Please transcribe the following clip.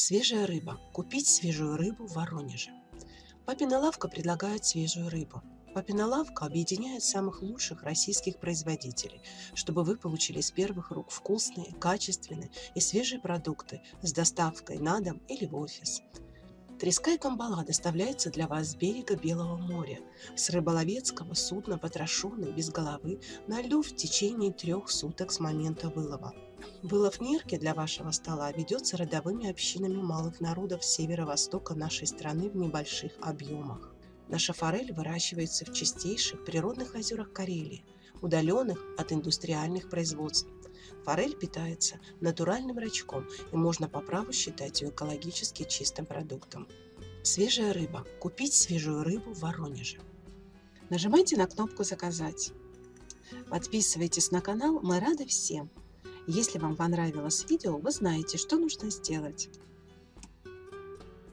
Свежая рыба. Купить свежую рыбу в Воронеже. Папина лавка предлагает свежую рыбу. Папина лавка объединяет самых лучших российских производителей, чтобы вы получили из первых рук вкусные, качественные и свежие продукты с доставкой на дом или в офис. Треска и камбала доставляется для вас с берега Белого моря, с рыболовецкого судна потрошенный без головы на льду в течение трех суток с момента вылова. Вылов нирки для вашего стола ведется родовыми общинами малых народов северо-востока нашей страны в небольших объемах. Наша форель выращивается в чистейших природных озерах Карелии, удаленных от индустриальных производств. Форель питается натуральным рачком и можно по праву считать ее экологически чистым продуктом. Свежая рыба. Купить свежую рыбу в Воронеже. Нажимайте на кнопку «Заказать». Подписывайтесь на канал, мы рады всем. Если вам понравилось видео, вы знаете, что нужно сделать.